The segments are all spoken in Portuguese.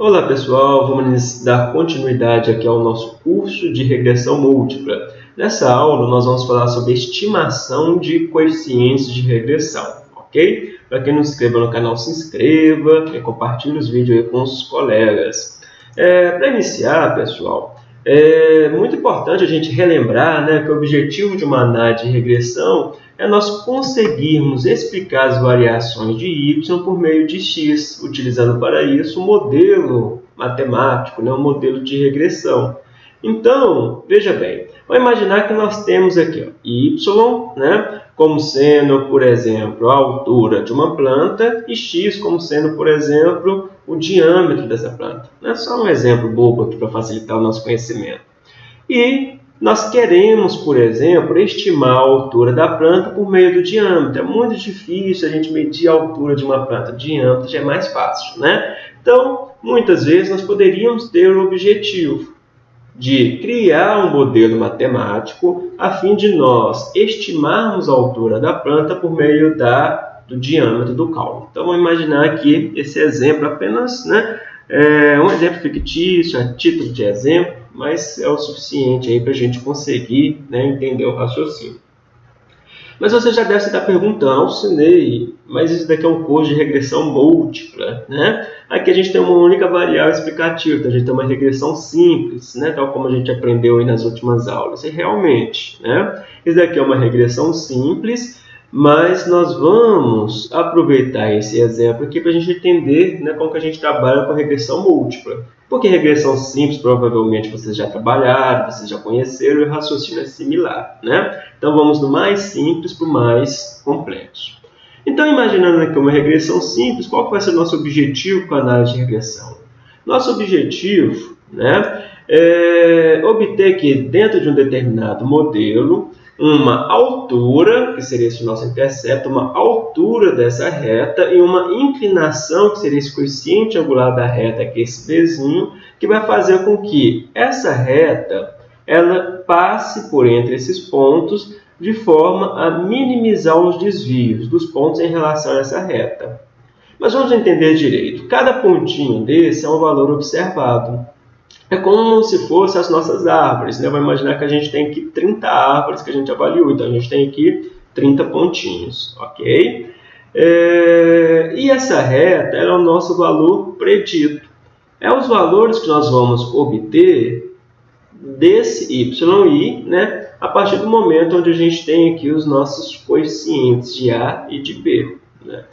Olá pessoal, vamos dar continuidade aqui ao nosso curso de regressão múltipla. Nessa aula nós vamos falar sobre estimação de coeficientes de regressão, ok? Para quem não se inscreva no canal, se inscreva e compartilhe os vídeos com os colegas. É, Para iniciar, pessoal, é muito importante a gente relembrar né, que o objetivo de uma análise de regressão é nós conseguirmos explicar as variações de y por meio de x, utilizando para isso um modelo matemático, né, um modelo de regressão. Então, veja bem, vamos imaginar que nós temos aqui ó, y né, como sendo, por exemplo, a altura de uma planta e x como sendo, por exemplo, o diâmetro dessa planta. É só um exemplo bobo aqui para facilitar o nosso conhecimento. E nós queremos, por exemplo, estimar a altura da planta por meio do diâmetro. É muito difícil a gente medir a altura de uma planta. O diâmetro já é mais fácil, né? Então, muitas vezes nós poderíamos ter o objetivo de criar um modelo matemático a fim de nós estimarmos a altura da planta por meio da, do diâmetro do caule. Então, vamos imaginar aqui esse exemplo apenas, né? É um exemplo fictício, a título de exemplo, mas é o suficiente aí para a gente conseguir né, entender o raciocínio. Mas você já deve estar perguntando, Alcinei, mas isso daqui é um curso de regressão múltipla, né? Aqui a gente tem uma única variável explicativa, então a gente tem uma regressão simples, né? Tal como a gente aprendeu aí nas últimas aulas. E realmente, né? Isso daqui é uma regressão simples, mas nós vamos aproveitar esse exemplo aqui para a gente entender né, como que a gente trabalha com regressão múltipla. Porque regressão simples, provavelmente vocês já trabalharam, vocês já conheceram, e o raciocínio é similar. Né? Então vamos do mais simples para o mais complexo. Então, imaginando aqui uma regressão simples, qual vai ser o nosso objetivo com a análise de regressão? Nosso objetivo né, é obter que dentro de um determinado modelo, uma altura, que seria esse nosso intercepto, uma altura dessa reta e uma inclinação, que seria esse coeficiente angular da reta, que é esse Bzinho, que vai fazer com que essa reta ela passe por entre esses pontos de forma a minimizar os desvios dos pontos em relação a essa reta. Mas vamos entender direito. Cada pontinho desse é um valor observado. É como se fossem as nossas árvores. Né? Vamos imaginar que a gente tem aqui 30 árvores que a gente avaliou. Então, a gente tem aqui 30 pontinhos. Ok? É... E essa reta é o nosso valor predito. É os valores que nós vamos obter desse yi, né, a partir do momento onde a gente tem aqui os nossos coeficientes de A e de B. Né?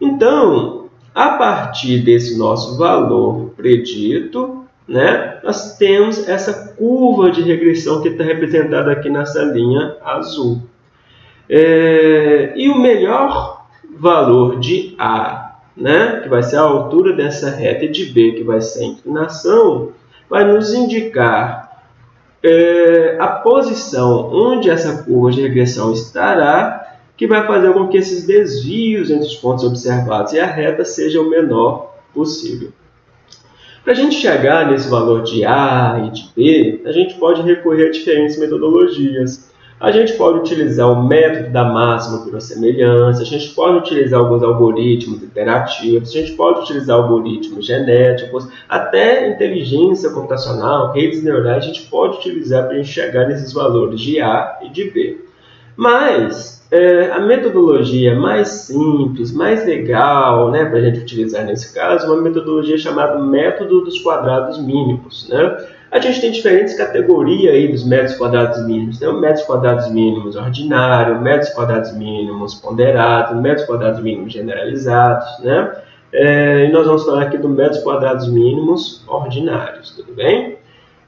Então, a partir desse nosso valor predito, né, nós temos essa curva de regressão que está representada aqui nessa linha azul. É, e o melhor valor de A, né, que vai ser a altura dessa reta, e de B, que vai ser a inclinação, vai nos indicar é, a posição onde essa curva de regressão estará, que vai fazer com que esses desvios entre os pontos observados e a reta seja o menor possível. Para a gente chegar nesse valor de A e de B, a gente pode recorrer a diferentes metodologias. A gente pode utilizar o método da máxima semelhança, a gente pode utilizar alguns algoritmos iterativos, a gente pode utilizar algoritmos genéticos, até inteligência computacional, redes neurais, a gente pode utilizar para a gente chegar nesses valores de A e de B. Mas é, a metodologia mais simples, mais legal né, para a gente utilizar nesse caso, é uma metodologia chamada método dos quadrados mínimos. Né? A gente tem diferentes categorias aí dos métodos quadrados mínimos. Né? O métodos quadrados mínimos ordinário, métodos quadrados mínimos ponderados, métodos quadrados mínimos generalizados. Né? É, e nós vamos falar aqui do métodos quadrados mínimos ordinários, tudo bem?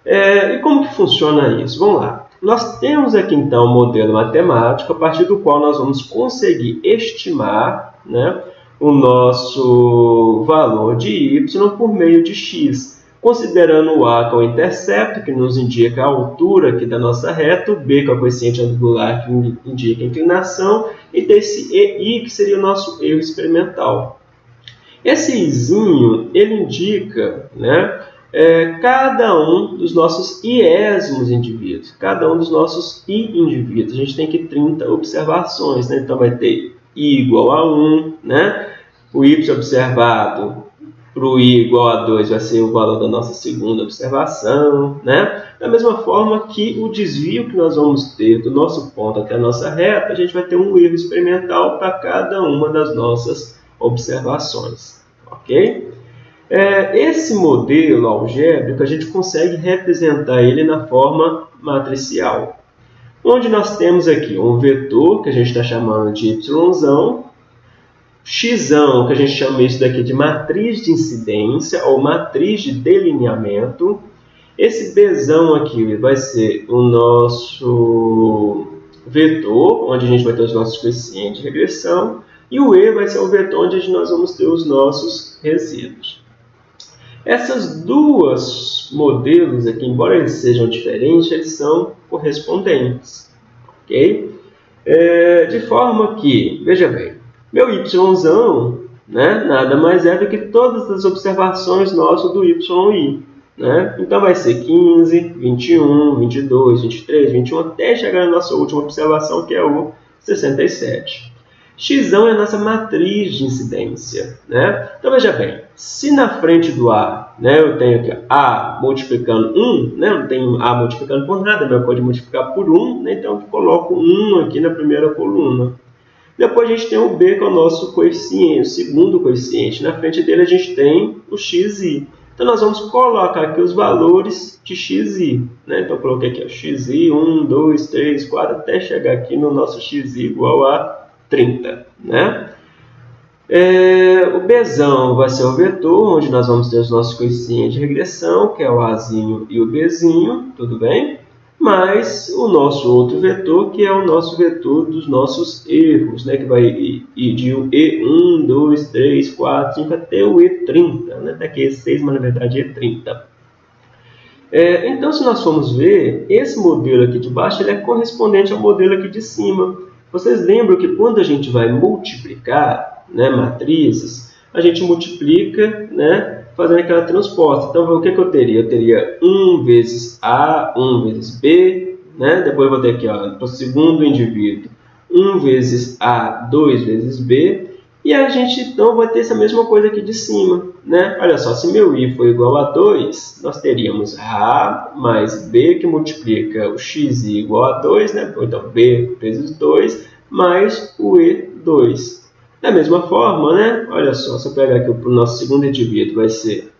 É, e como que funciona isso? Vamos lá. Nós temos aqui então um modelo matemático a partir do qual nós vamos conseguir estimar né, o nosso valor de y por meio de x, considerando o a que é o intercepto, que nos indica a altura aqui da nossa reta, o b é o coeficiente angular, que indica a inclinação, e desse ei, que seria o nosso erro experimental. Esse izinho, ele indica né, é, cada um dos nossos iésmos indivíduos, cada um dos nossos i indivíduos. A gente tem aqui 30 observações, né? então vai ter i igual a 1, né? o y observado para o i igual a 2 vai ser o valor da nossa segunda observação, né? Da mesma forma que o desvio que nós vamos ter do nosso ponto até a nossa reta, a gente vai ter um erro experimental para cada uma das nossas observações, ok? É, esse modelo algébrico, a gente consegue representar ele na forma matricial, onde nós temos aqui um vetor, que a gente está chamando de y, x, que a gente chama isso daqui de matriz de incidência ou matriz de delineamento. Esse b aqui vai ser o nosso vetor, onde a gente vai ter os nossos coeficientes de regressão, e o e vai ser o vetor onde nós vamos ter os nossos resíduos. Essas duas modelos aqui, embora eles sejam diferentes, eles são correspondentes. Ok? É, de forma que, veja bem, meu y né, nada mais é do que todas as observações nossas do yi. Né? Então vai ser 15, 21, 22, 23, 21, até chegar na nossa última observação, que é o 67. X é a nossa matriz de incidência. Né? Então veja bem, se na frente do A né, eu tenho aqui A multiplicando 1, né, não tenho A multiplicando por nada, mas pode multiplicar por 1, né, então eu coloco 1 aqui na primeira coluna. Depois a gente tem o B, que é o nosso coeficiente, o segundo coeficiente. Na frente dele a gente tem o xi. Então nós vamos colocar aqui os valores de xi. Né? Então eu coloquei aqui o xi, 1, 2, 3, 4, até chegar aqui no nosso xi igual a 30. Né? É, o Bzão vai ser o vetor, onde nós vamos ter os nossos coeficientes de regressão, que é o Azinho e o Bzinho, tudo bem? Mais o nosso outro vetor, que é o nosso vetor dos nossos erros, né? que vai ir de E1, 2, 3, 4, 5 até o E30, né? daqui E6, mas na verdade E30. É, então, se nós formos ver, esse modelo aqui de baixo ele é correspondente ao modelo aqui de cima. Vocês lembram que quando a gente vai multiplicar né, matrizes, a gente multiplica né, fazendo aquela transposta. Então, o que, que eu teria? Eu teria 1 vezes A, 1 vezes B, né? depois eu vou ter aqui para o segundo indivíduo 1 vezes A, 2 vezes B, e a gente então vai ter essa mesma coisa aqui de cima. Né? Olha só, se meu i for igual a 2, nós teríamos A mais B que multiplica o xi igual a 2, né? então B vezes 2, mais o E2. Da mesma forma, né? olha só, se eu pegar aqui o nosso segundo indivíduo, vai ser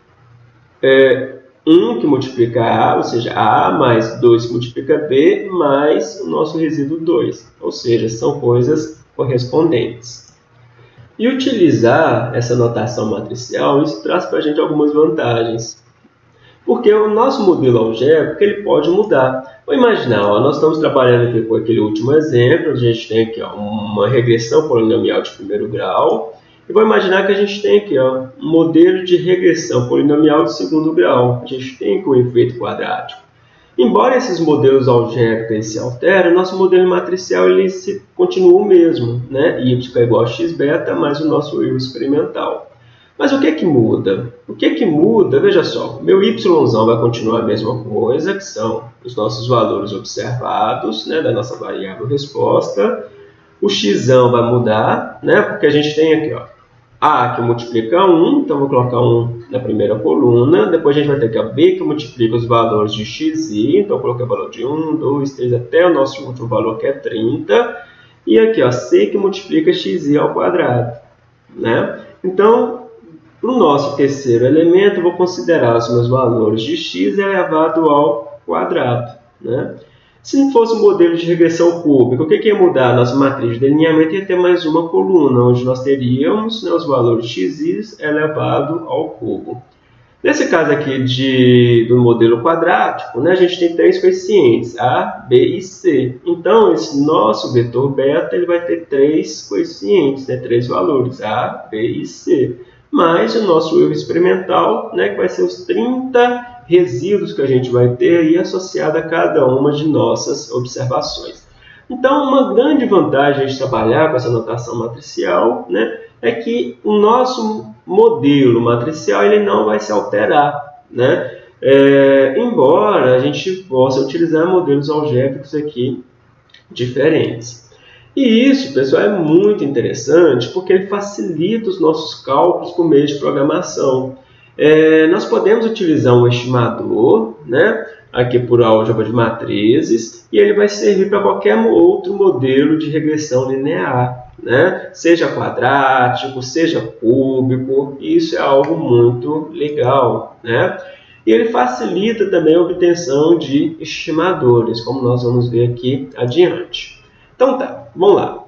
é, 1 que multiplica A, ou seja, A mais 2 que multiplica B, mais o nosso resíduo 2. Ou seja, são coisas correspondentes. E utilizar essa notação matricial, isso traz para a gente algumas vantagens. Porque o nosso modelo algébrico ele pode mudar. Vou imaginar, ó, nós estamos trabalhando aqui com aquele último exemplo, a gente tem aqui ó, uma regressão polinomial de primeiro grau, e vou imaginar que a gente tem aqui ó, um modelo de regressão polinomial de segundo grau. A gente tem aqui o efeito quadrático. Embora esses modelos algébricos se alterem, nosso modelo matricial ele se continua o mesmo, né? y é igual a x beta mais o nosso erro experimental. Mas o que é que muda? O que é que muda? Veja só, meu y vai continuar a mesma coisa, que são os nossos valores observados, né, da nossa variável resposta. O x vai mudar, né, porque a gente tem aqui, ó, a que multiplica 1, então vou colocar 1 na primeira coluna. Depois a gente vai ter aqui a B que multiplica os valores de x e, então eu coloquei o valor de 1, 2, 3, até o nosso último valor que é 30. E aqui, ó, C que multiplica xi ao quadrado. Né? Então, para o nosso terceiro elemento, eu vou considerar os meus valores de x elevado ao quadrado. Né? Se não fosse um modelo de regressão cúbica, o que, que ia mudar? Nossa matriz de delineamento ia ter mais uma coluna, onde nós teríamos né, os valores x elevado ao cubo. Nesse caso aqui de, do modelo quadrático, né, a gente tem três coeficientes, A, B e C. Então, esse nosso vetor beta ele vai ter três coeficientes, né, três valores, A, B e C. Mais o nosso erro experimental, né, que vai ser os 30 resíduos que a gente vai ter aí associado a cada uma de nossas observações. Então, uma grande vantagem de trabalhar com essa notação matricial né, é que o nosso modelo matricial ele não vai se alterar. Né? É, embora a gente possa utilizar modelos algébricos aqui diferentes. E isso, pessoal, é muito interessante porque ele facilita os nossos cálculos por meio de programação. É, nós podemos utilizar um estimador, né, aqui por álgebra de matrizes, e ele vai servir para qualquer outro modelo de regressão linear, né? seja quadrático, seja cúbico, isso é algo muito legal. Né? E ele facilita também a obtenção de estimadores, como nós vamos ver aqui adiante. Então tá, vamos lá.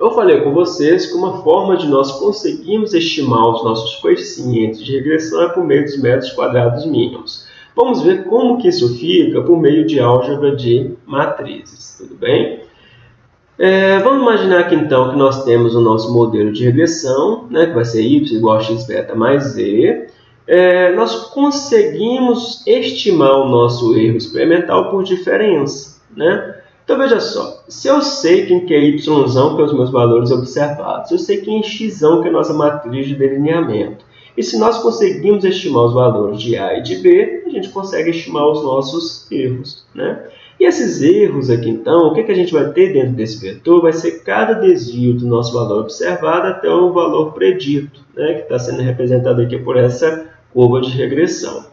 Eu falei com vocês que uma forma de nós conseguirmos estimar os nossos coeficientes de regressão é por meio dos métodos quadrados mínimos. Vamos ver como que isso fica por meio de álgebra de matrizes, tudo bem? É, vamos imaginar aqui então que nós temos o nosso modelo de regressão, né, que vai ser y igual a x beta mais z. É, nós conseguimos estimar o nosso erro experimental por diferença. Né? Então veja só, se eu sei quem que é y, que é os meus valores observados, eu sei quem é x, que é a nossa matriz de delineamento. E se nós conseguimos estimar os valores de A e de B, a gente consegue estimar os nossos erros. Né? E esses erros aqui, então, o que, que a gente vai ter dentro desse vetor? Vai ser cada desvio do nosso valor observado até o valor predito, né? que está sendo representado aqui por essa curva de regressão.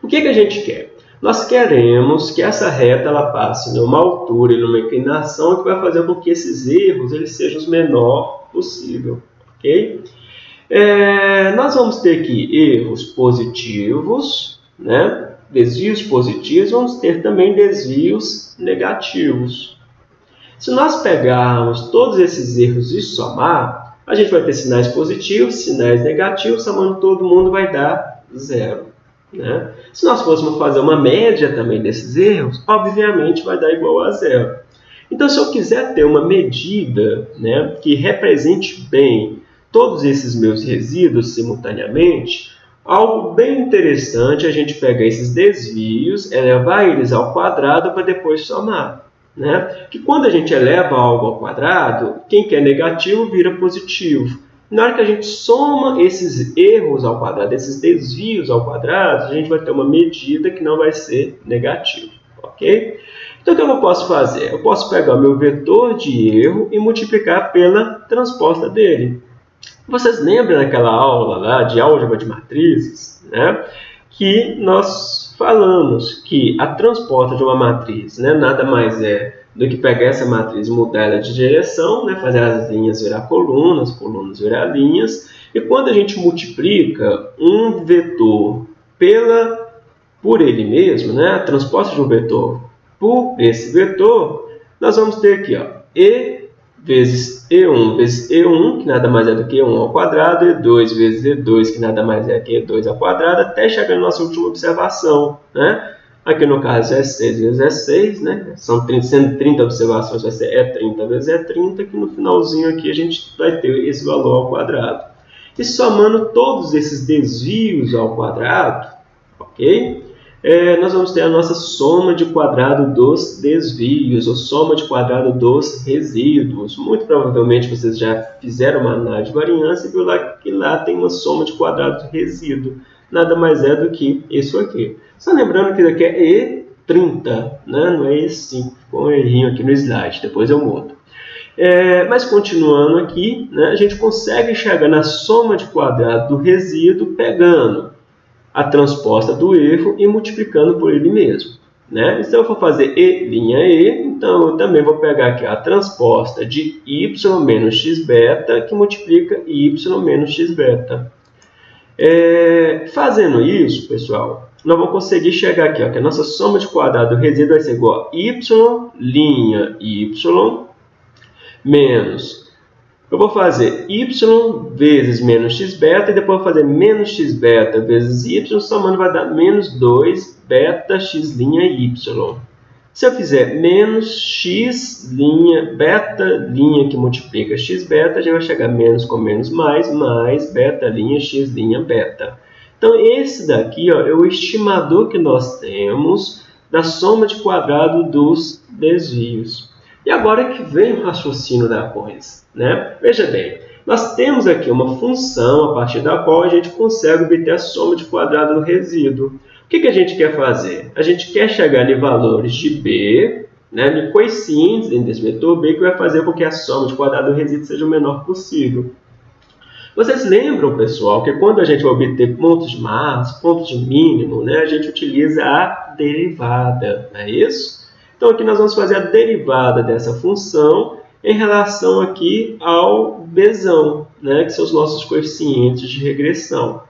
O que, que a gente quer? Nós queremos que essa reta ela passe numa altura e numa inclinação que vai fazer com que esses erros eles sejam os menor possível. ok? É, nós vamos ter aqui erros positivos, né? desvios positivos, vamos ter também desvios negativos. Se nós pegarmos todos esses erros e somar, a gente vai ter sinais positivos, sinais negativos, somando todo mundo vai dar zero. Né? Se nós fôssemos fazer uma média também desses erros, obviamente vai dar igual a zero. Então, se eu quiser ter uma medida né, que represente bem todos esses meus resíduos simultaneamente, algo bem interessante é a gente pegar esses desvios, elevar eles ao quadrado para depois somar. Né? Que quando a gente eleva algo ao quadrado, quem quer negativo vira positivo. Na hora que a gente soma esses erros ao quadrado, esses desvios ao quadrado, a gente vai ter uma medida que não vai ser negativa, ok? Então, o que eu posso fazer? Eu posso pegar o meu vetor de erro e multiplicar pela transposta dele. Vocês lembram daquela aula lá de álgebra de matrizes, né? Que nós falamos que a transposta de uma matriz né, nada mais é do que pegar essa matriz e mudar ela de direção, né, fazer as linhas virar colunas, colunas virar linhas, e quando a gente multiplica um vetor pela, por ele mesmo, né, a transposta de um vetor por esse vetor, nós vamos ter aqui ó, e vezes E1 vezes E1, que nada mais é do que E1 ao quadrado, E2 vezes E2, que nada mais é que E2 ao quadrado, até chegar na nossa última observação, né? Aqui no caso é 6 vezes é 6, né? São 30, sendo 30 observações, vai ser E30 vezes E30, que no finalzinho aqui a gente vai ter esse valor ao quadrado. E somando todos esses desvios ao quadrado, ok? É, nós vamos ter a nossa soma de quadrado dos desvios, ou soma de quadrado dos resíduos. Muito provavelmente vocês já fizeram uma análise de variância e viu lá que lá tem uma soma de quadrado de resíduo nada mais é do que isso aqui. Só lembrando que isso aqui é E30, né? não é E5, ficou um errinho aqui no slide, depois eu mudo. É, mas continuando aqui, né, a gente consegue chegar na soma de quadrado do resíduo pegando a transposta do erro e multiplicando por ele mesmo. Né? Se eu for fazer E' E, então eu também vou pegar aqui a transposta de y menos x beta, que multiplica y menos x beta. É, fazendo isso, pessoal, nós vamos conseguir chegar aqui, ó, que a nossa soma de quadrado do resíduo vai ser igual a y, linha y, menos... Eu vou fazer y vezes menos x beta e depois vou fazer menos x beta vezes y, somando vai dar menos 2 beta x linha y. Se eu fizer menos x linha, beta linha que multiplica x beta, gente vai chegar menos com menos mais, mais beta linha x linha beta. Então, esse daqui ó, é o estimador que nós temos da soma de quadrado dos desvios. E agora que vem o raciocínio da coisa. Né? Veja bem, nós temos aqui uma função a partir da qual a gente consegue obter a soma de quadrado do resíduo que, que a gente quer fazer? A gente quer chegar em valores de B né, de coeficientes dentro desse vetor B que vai fazer com que a soma de quadrado do resíduo seja o menor possível. Vocês lembram, pessoal, que quando a gente vai obter pontos de máximo, pontos de mínimo, né, a gente utiliza a derivada, não é isso? Então aqui nós vamos fazer a derivada dessa função em relação aqui ao Bzão, né, que são os nossos coeficientes de regressão.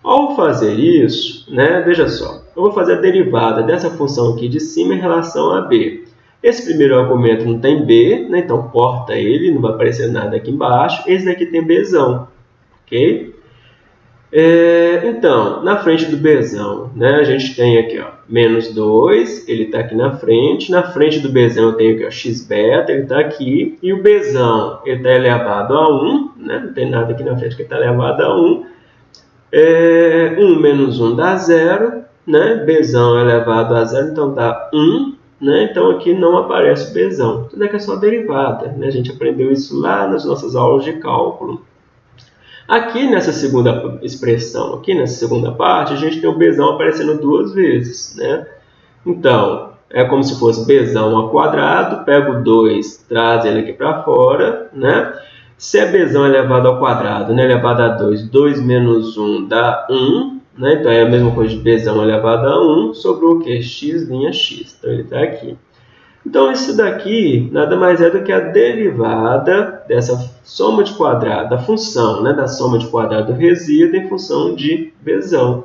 Ao fazer isso, né, veja só, eu vou fazer a derivada dessa função aqui de cima em relação a b. Esse primeiro argumento não tem b, né, então corta ele, não vai aparecer nada aqui embaixo. Esse daqui tem bzão, ok? É, então, na frente do bzão, né, a gente tem aqui ó, menos 2, ele está aqui na frente. Na frente do bzão eu tenho aqui ó, x ele está aqui. E o bzão está elevado a 1, né, não tem nada aqui na frente que está elevado a 1. É, 1 menos 1 dá 0, né? Bzão elevado a 0, então dá 1. Né? Então aqui não aparece o Bzão. Tudo é que é só derivada. Né? A gente aprendeu isso lá nas nossas aulas de cálculo. Aqui nessa segunda expressão, aqui nessa segunda parte, a gente tem o Bzão aparecendo duas vezes. Né? Então, é como se fosse Bzão ao quadrado, pego 2, traz ele aqui para fora, né? Se é Bzão elevado ao quadrado, né, elevado a 2, 2 menos 1 dá 1, né? então é a mesma coisa de Bzão elevado a 1 sobre o que? x' x. Então ele está aqui. Então isso daqui nada mais é do que a derivada dessa soma de quadrado, da função, né, da soma de quadrado do resíduo em função de Bzão.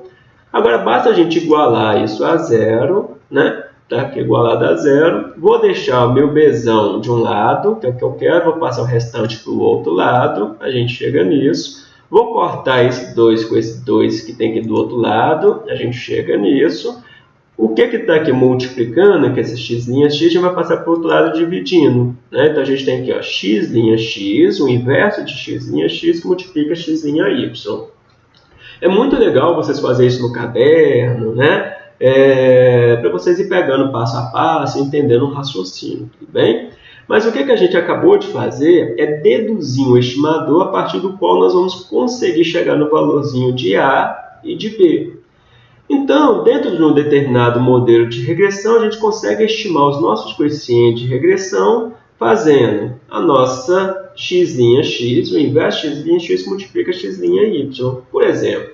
Agora basta a gente igualar isso a zero, né? tá? é igualado a zero. Vou deixar o meu Bzão de um lado, que é o que eu quero, vou passar o restante para o outro lado, a gente chega nisso. Vou cortar esse 2 com esse 2 que tem aqui do outro lado, a gente chega nisso. O que está aqui multiplicando, que esse x' x, a gente vai passar para o outro lado dividindo. Né? Então, a gente tem aqui ó, x' x, o inverso de x' x que multiplica x' y. É muito legal vocês fazerem isso no caderno, né? é, para vocês ir pegando passo a passo, entendendo o raciocínio, tudo bem? Mas o que, que a gente acabou de fazer é deduzir um estimador a partir do qual nós vamos conseguir chegar no valorzinho de A e de B. Então, dentro de um determinado modelo de regressão, a gente consegue estimar os nossos coeficientes de regressão fazendo a nossa x' x, o inverso x' x multiplica x' y. Por exemplo,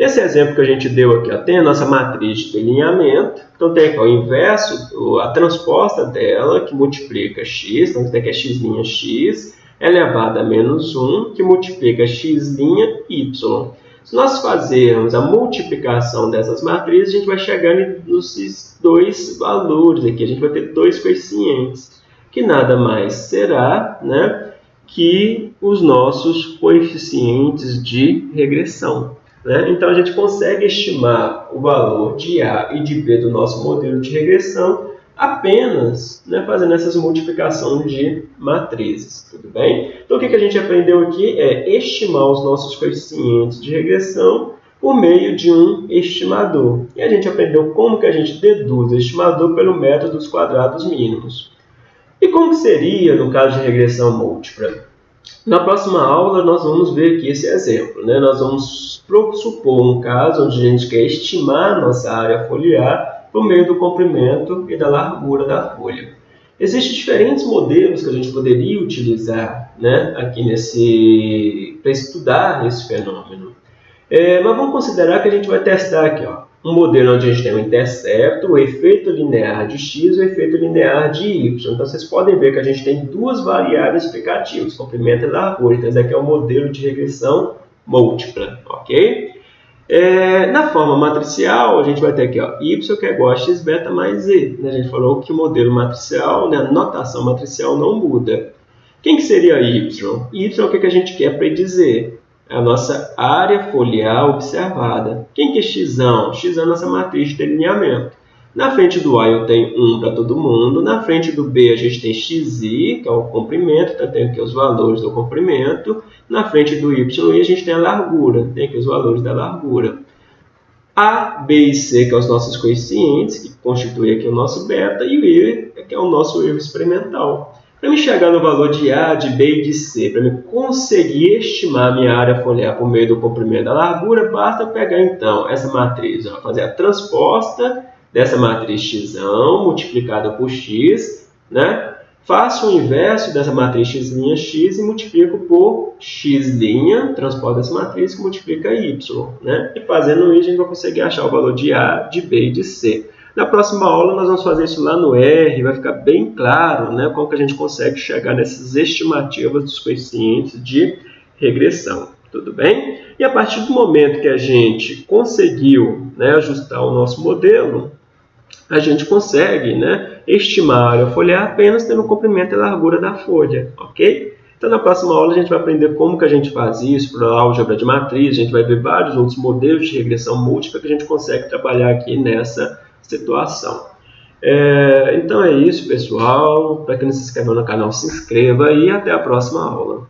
Nesse exemplo que a gente deu aqui, ó, tem a nossa matriz de delineamento. Então, tem aqui ó, o inverso, a transposta dela, que multiplica x. Então, tem aqui a x' x elevado a menos 1, que multiplica x' y. Se nós fazermos a multiplicação dessas matrizes, a gente vai chegar nos dois valores aqui. A gente vai ter dois coeficientes, que nada mais será né, que os nossos coeficientes de regressão. Né? Então, a gente consegue estimar o valor de A e de B do nosso modelo de regressão apenas né, fazendo essas multiplicações de matrizes, tudo bem? Então, o que, que a gente aprendeu aqui é estimar os nossos coeficientes de regressão por meio de um estimador. E a gente aprendeu como que a gente deduz o estimador pelo método dos quadrados mínimos. E como que seria no caso de regressão múltipla? Na próxima aula, nós vamos ver aqui esse exemplo. Né? Nós vamos supor um caso onde a gente quer estimar a nossa área foliar por meio do comprimento e da largura da folha. Existem diferentes modelos que a gente poderia utilizar né, aqui nesse para estudar esse fenômeno. É, mas vamos considerar que a gente vai testar aqui, ó, um modelo onde a gente tem o um intercepto, o efeito linear de x e o efeito linear de y. Então, vocês podem ver que a gente tem duas variáveis explicativas, comprimento e largura. Então, esse aqui é o modelo de regressão múltipla, ok? É, na forma matricial, a gente vai ter aqui ó, y que é igual a x beta mais z. Né? A gente falou que o modelo matricial, né, a notação matricial não muda. Quem que seria y? y é o que a gente quer predizer é a nossa área foliar observada. Quem que é x? x é a nossa matriz de delineamento. Na frente do A eu tenho 1 para todo mundo. Na frente do B a gente tem xi, que é o comprimento, então tem aqui os valores do comprimento. Na frente do y a gente tem a largura, tem aqui os valores da largura. A, B e C, que são os nossos coeficientes, que constituem aqui o nosso beta, e o I, que é o nosso erro experimental. Para me chegar no valor de A, de B e de C, para me conseguir estimar minha área foliar por meio do comprimento da largura, basta pegar então essa matriz, ó, fazer a transposta dessa matriz x multiplicada por x, né? Faço o inverso dessa matriz x' x e multiplico por x', transporta essa matriz que multiplica y. Né? E fazendo isso, a gente vai conseguir achar o valor de A, de B e de C. Na próxima aula, nós vamos fazer isso lá no R, vai ficar bem claro né, como que a gente consegue chegar nessas estimativas dos coeficientes de regressão. Tudo bem? E a partir do momento que a gente conseguiu né, ajustar o nosso modelo, a gente consegue né, estimar a foliar apenas tendo o comprimento e largura da folha, ok? Então, na próxima aula, a gente vai aprender como que a gente faz isso para a álgebra de matriz, a gente vai ver vários outros modelos de regressão múltipla que a gente consegue trabalhar aqui nessa situação. É, então é isso, pessoal. Para quem não se inscreveu no canal, se inscreva e até a próxima aula.